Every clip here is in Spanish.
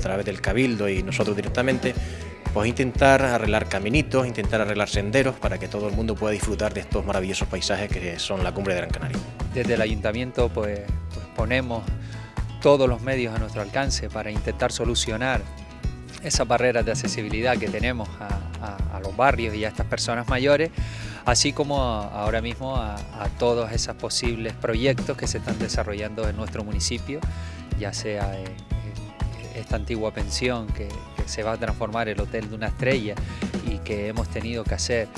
través del Cabildo y nosotros directamente, pues intentar arreglar caminitos, intentar arreglar senderos para que todo el mundo pueda disfrutar de estos maravillosos paisajes que son la cumbre de Gran Canaria. Desde el Ayuntamiento pues, pues ponemos todos los medios a nuestro alcance para intentar solucionar esas barreras de accesibilidad que tenemos a, los barrios y a estas personas mayores, así como ahora mismo a, todos esos posibles proyectos que se están desarrollando en nuestro municipio, ya sea esta antigua pensión que, se va a transformar el Hotel de una Estrella y que hemos tenido que hacer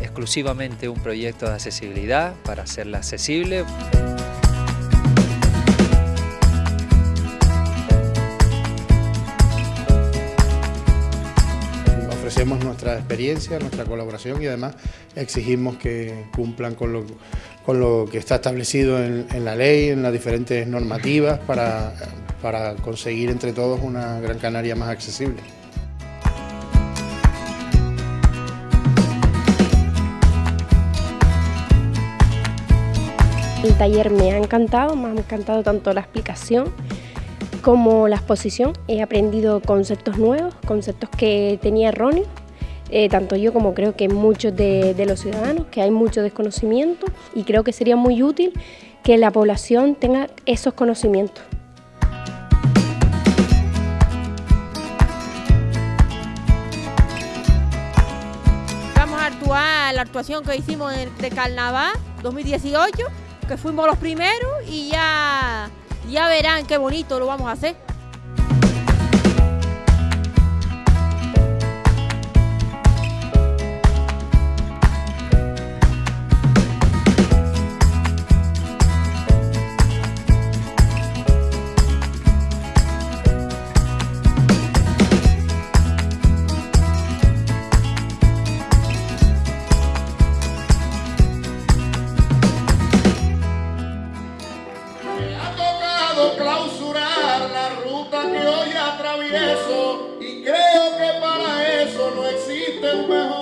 exclusivamente un proyecto de accesibilidad para hacerla accesible. Ofrecemos nuestra experiencia, nuestra colaboración y además exigimos que cumplan con lo, con lo que está establecido en, la ley, en las diferentes normativas para, para conseguir entre todos una Gran Canaria más accesible. El taller me ha encantado, me ha encantado tanto la explicación como la exposición. He aprendido conceptos nuevos, conceptos que tenía erróneos, eh, tanto yo como creo que muchos de, los ciudadanos, que hay mucho desconocimiento y creo que sería muy útil que la población tenga esos conocimientos. Vamos a actuar la actuación que hicimos de Carnaval 2018, que fuimos los primeros y ya ya verán qué bonito lo vamos a hacer. Clausurar la ruta que hoy atravieso y creo que para eso no existe un mejor